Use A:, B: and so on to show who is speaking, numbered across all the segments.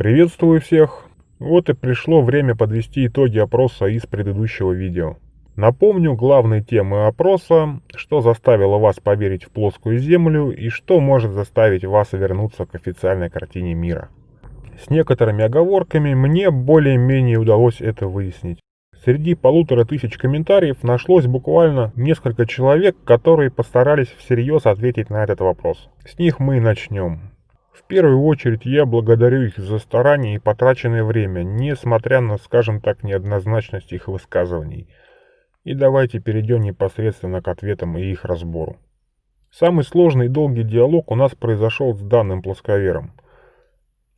A: Приветствую всех! Вот и пришло время подвести итоги опроса из предыдущего видео. Напомню главные темы опроса, что заставило вас поверить в плоскую Землю и что может заставить вас вернуться к официальной картине мира. С некоторыми оговорками мне более-менее удалось это выяснить. Среди полутора тысяч комментариев нашлось буквально несколько человек, которые постарались всерьез ответить на этот вопрос. С них мы и начнем. В первую очередь я благодарю их за старание и потраченное время, несмотря на, скажем так, неоднозначность их высказываний. И давайте перейдем непосредственно к ответам и их разбору. Самый сложный и долгий диалог у нас произошел с данным плосковером.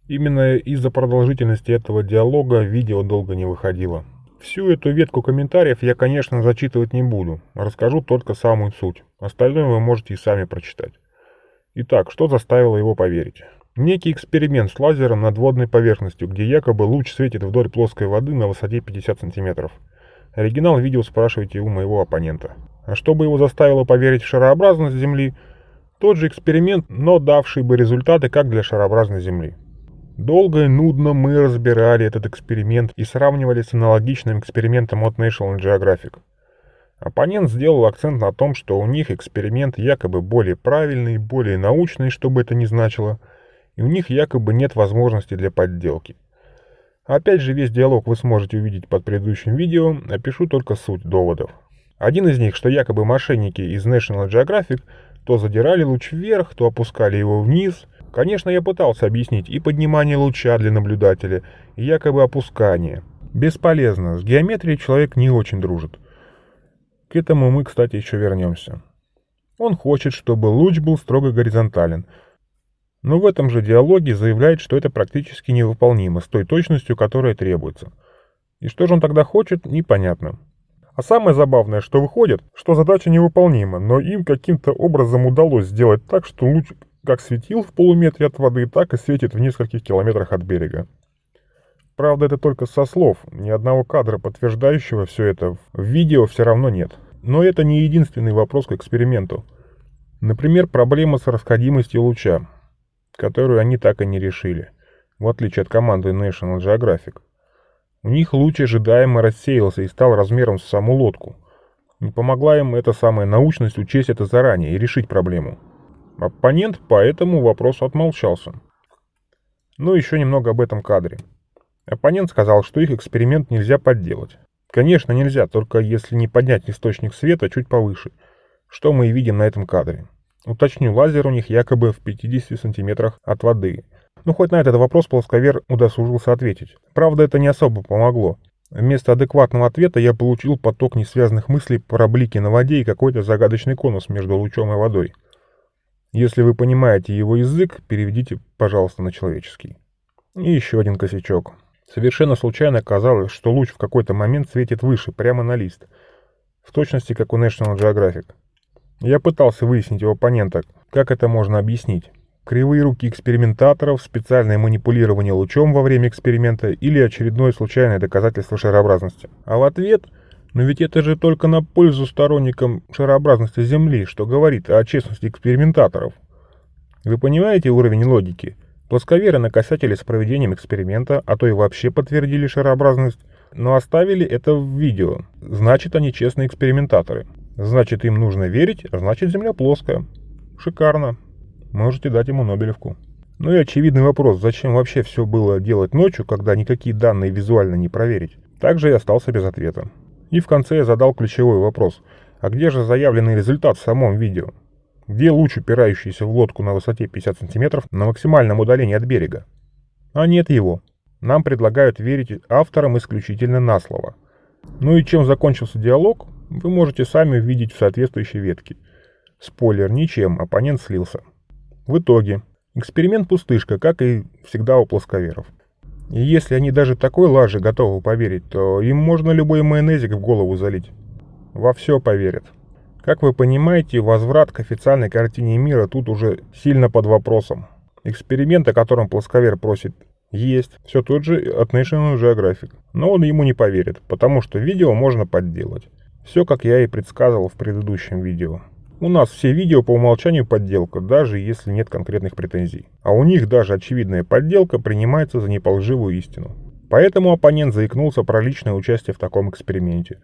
A: Именно из-за продолжительности этого диалога видео долго не выходило. Всю эту ветку комментариев я, конечно, зачитывать не буду, расскажу только самую суть. Остальное вы можете и сами прочитать. Итак, что заставило его поверить? Некий эксперимент с лазером над водной поверхностью, где якобы луч светит вдоль плоской воды на высоте 50 сантиметров. Оригинал видео спрашивайте у моего оппонента. А чтобы его заставило поверить в шарообразность Земли, тот же эксперимент, но давший бы результаты как для шарообразной Земли. Долго и нудно мы разбирали этот эксперимент и сравнивали с аналогичным экспериментом от National Geographic. Оппонент сделал акцент на том, что у них эксперимент якобы более правильный, более научный, что бы это ни значило, и у них якобы нет возможности для подделки. Опять же, весь диалог вы сможете увидеть под предыдущим видео, опишу только суть доводов. Один из них, что якобы мошенники из National Geographic то задирали луч вверх, то опускали его вниз. Конечно, я пытался объяснить и поднимание луча для наблюдателя, и якобы опускание. Бесполезно, с геометрией человек не очень дружит. К этому мы, кстати, еще вернемся. Он хочет, чтобы луч был строго горизонтален, но в этом же диалоге заявляет, что это практически невыполнимо с той точностью, которая требуется. И что же он тогда хочет, непонятно. А самое забавное, что выходит, что задача невыполнима, но им каким-то образом удалось сделать так, что луч как светил в полуметре от воды, так и светит в нескольких километрах от берега. Правда, это только со слов, ни одного кадра, подтверждающего все это, в видео все равно нет. Но это не единственный вопрос к эксперименту. Например, проблема с расходимостью луча, которую они так и не решили, в отличие от команды National Geographic. У них луч ожидаемо рассеялся и стал размером с саму лодку. Не помогла им эта самая научность учесть это заранее и решить проблему. Оппонент по этому вопросу отмолчался. Ну, еще немного об этом кадре. Оппонент сказал, что их эксперимент нельзя подделать. Конечно, нельзя, только если не поднять источник света чуть повыше, что мы и видим на этом кадре. Уточню, лазер у них якобы в 50 сантиметрах от воды. Ну, хоть на этот вопрос плосковер удосужился ответить. Правда, это не особо помогло. Вместо адекватного ответа я получил поток несвязанных мыслей про блики на воде и какой-то загадочный конус между лучом и водой. Если вы понимаете его язык, переведите, пожалуйста, на человеческий. И еще один косячок. Совершенно случайно оказалось, что луч в какой-то момент светит выше, прямо на лист. В точности, как у National Geographic. Я пытался выяснить у оппонента, как это можно объяснить. Кривые руки экспериментаторов, специальное манипулирование лучом во время эксперимента или очередное случайное доказательство шарообразности. А в ответ, но ведь это же только на пользу сторонникам шарообразности Земли, что говорит о честности экспериментаторов. Вы понимаете уровень логики? Плосковеры накосячили с проведением эксперимента, а то и вообще подтвердили шарообразность, но оставили это в видео. Значит, они честные экспериментаторы. Значит, им нужно верить, а значит, Земля плоская. Шикарно. Можете дать ему Нобелевку. Ну и очевидный вопрос, зачем вообще все было делать ночью, когда никакие данные визуально не проверить? Также и остался без ответа. И в конце я задал ключевой вопрос. А где же заявленный результат в самом видео? Где луч, упирающийся в лодку на высоте 50 сантиметров на максимальном удалении от берега? А нет его. Нам предлагают верить авторам исключительно на слово. Ну и чем закончился диалог, вы можете сами увидеть в соответствующей ветке. Спойлер, ничем, оппонент слился. В итоге, эксперимент пустышка, как и всегда у плосковеров. И если они даже такой лажи готовы поверить, то им можно любой майонезик в голову залить. Во все поверят. Как вы понимаете, возврат к официальной картине мира тут уже сильно под вопросом. Эксперимент, о котором плосковер просит, есть. Все тот же от National Geographic. Но он ему не поверит, потому что видео можно подделать. Все, как я и предсказывал в предыдущем видео. У нас все видео по умолчанию подделка, даже если нет конкретных претензий. А у них даже очевидная подделка принимается за неполживую истину. Поэтому оппонент заикнулся про личное участие в таком эксперименте.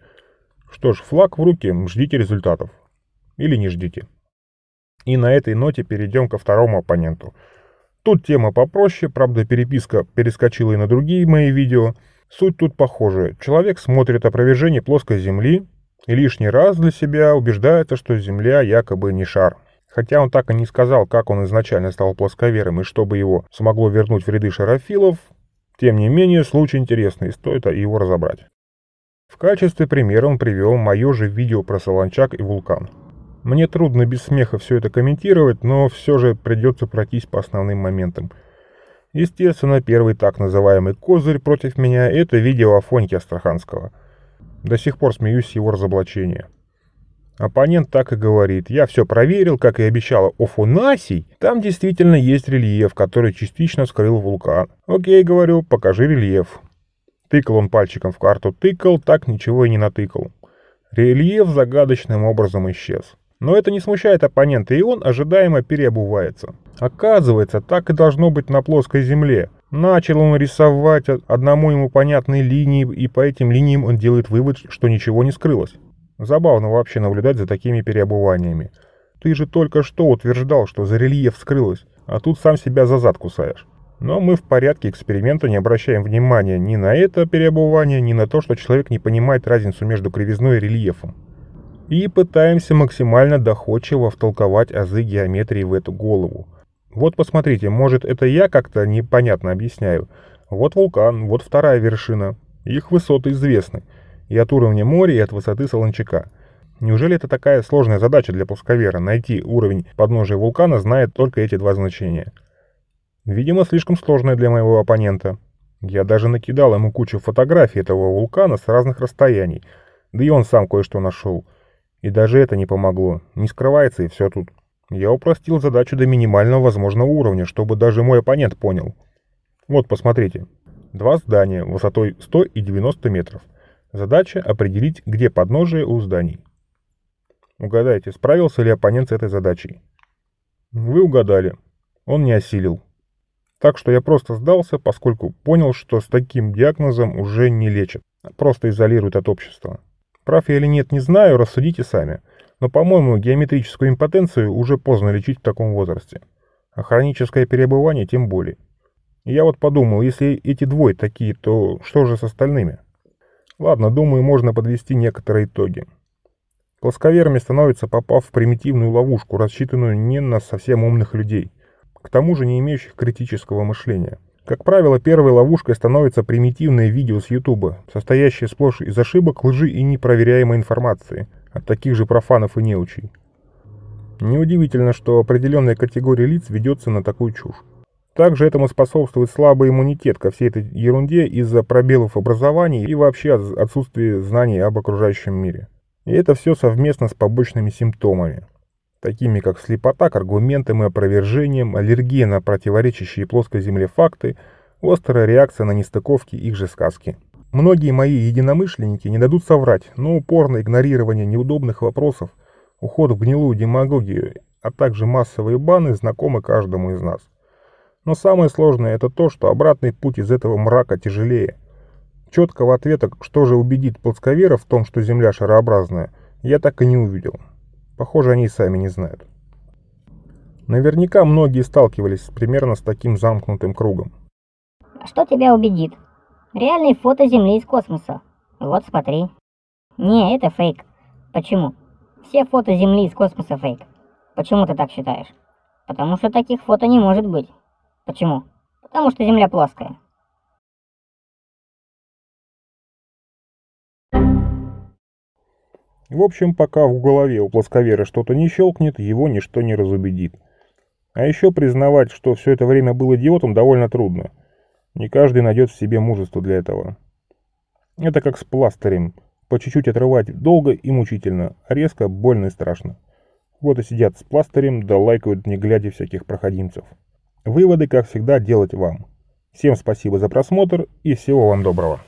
A: Что ж, флаг в руки, ждите результатов. Или не ждите. И на этой ноте перейдем ко второму оппоненту. Тут тема попроще, правда переписка перескочила и на другие мои видео. Суть тут похожая. Человек смотрит опровержение плоской Земли и лишний раз для себя убеждается, что Земля якобы не шар. Хотя он так и не сказал, как он изначально стал плосковером и чтобы его смогло вернуть в ряды шарофилов, тем не менее случай интересный, стоит его разобрать. В качестве примера он привел мое же видео про Солончак и вулкан. Мне трудно без смеха все это комментировать, но все же придется пройтись по основным моментам. Естественно, первый так называемый козырь против меня – это видео Афоньки Астраханского. До сих пор смеюсь с его разоблачения. Оппонент так и говорит. Я все проверил, как и обещала Офунасий. Там действительно есть рельеф, который частично скрыл вулкан. Окей, говорю, покажи рельеф. Тыкал он пальчиком в карту, тыкал, так ничего и не натыкал. Рельеф загадочным образом исчез. Но это не смущает оппонента, и он ожидаемо переобувается. Оказывается, так и должно быть на плоской земле. Начал он рисовать одному ему понятные линии, и по этим линиям он делает вывод, что ничего не скрылось. Забавно вообще наблюдать за такими переобуваниями. Ты же только что утверждал, что за рельеф скрылось, а тут сам себя за зад кусаешь. Но мы в порядке эксперимента не обращаем внимания ни на это переобувание, ни на то, что человек не понимает разницу между кривизной и рельефом и пытаемся максимально доходчиво втолковать азы геометрии в эту голову. Вот посмотрите, может это я как-то непонятно объясняю. Вот вулкан, вот вторая вершина. Их высоты известны. И от уровня моря, и от высоты Солончака. Неужели это такая сложная задача для плосковера, найти уровень подножия вулкана, зная только эти два значения? Видимо, слишком сложная для моего оппонента. Я даже накидал ему кучу фотографий этого вулкана с разных расстояний, да и он сам кое-что нашел. И даже это не помогло. Не скрывается и все тут. Я упростил задачу до минимального возможного уровня, чтобы даже мой оппонент понял. Вот, посмотрите. Два здания высотой 100 и 90 метров. Задача определить, где подножие у зданий. Угадайте, справился ли оппонент с этой задачей? Вы угадали. Он не осилил. Так что я просто сдался, поскольку понял, что с таким диагнозом уже не лечат, просто изолируют от общества. Прав я или нет, не знаю, рассудите сами. Но, по-моему, геометрическую импотенцию уже поздно лечить в таком возрасте. А хроническое перебывание тем более. Я вот подумал, если эти двое такие, то что же с остальными? Ладно, думаю, можно подвести некоторые итоги. Плосковерами становится, попав в примитивную ловушку, рассчитанную не на совсем умных людей, к тому же не имеющих критического мышления. Как правило, первой ловушкой становится примитивное видео с YouTube, состоящее сплошь из ошибок, лжи и непроверяемой информации от таких же профанов и неучей. Неудивительно, что определенная категория лиц ведется на такую чушь. Также этому способствует слабый иммунитет ко всей этой ерунде из-за пробелов образования и вообще отсутствия знаний об окружающем мире. И это все совместно с побочными симптомами такими как слепота к аргументам и опровержениям, аллергия на противоречащие плоской земле факты, острая реакция на нестыковки их же сказки. Многие мои единомышленники не дадут соврать, но упорное игнорирование неудобных вопросов, уход в гнилую демагогию, а также массовые баны знакомы каждому из нас. Но самое сложное это то, что обратный путь из этого мрака тяжелее. Четкого ответа, что же убедит плосковеров в том, что Земля шарообразная, я так и не увидел. Похоже, они и сами не знают. Наверняка многие сталкивались примерно с таким замкнутым кругом.
B: Что тебя убедит? Реальные фото Земли из космоса. Вот смотри. Не, это фейк. Почему? Все фото Земли из космоса фейк. Почему ты так считаешь? Потому что таких фото не может быть. Почему? Потому что Земля плоская.
A: В общем, пока в голове у плосковера что-то не щелкнет, его ничто не разубедит. А еще признавать, что все это время был идиотом, довольно трудно. Не каждый найдет в себе мужество для этого. Это как с пластырем. По чуть-чуть отрывать долго и мучительно, резко, больно и страшно. Вот и сидят с пластырем, да лайкают не глядя всяких проходимцев. Выводы, как всегда, делать вам. Всем спасибо за просмотр и всего вам доброго.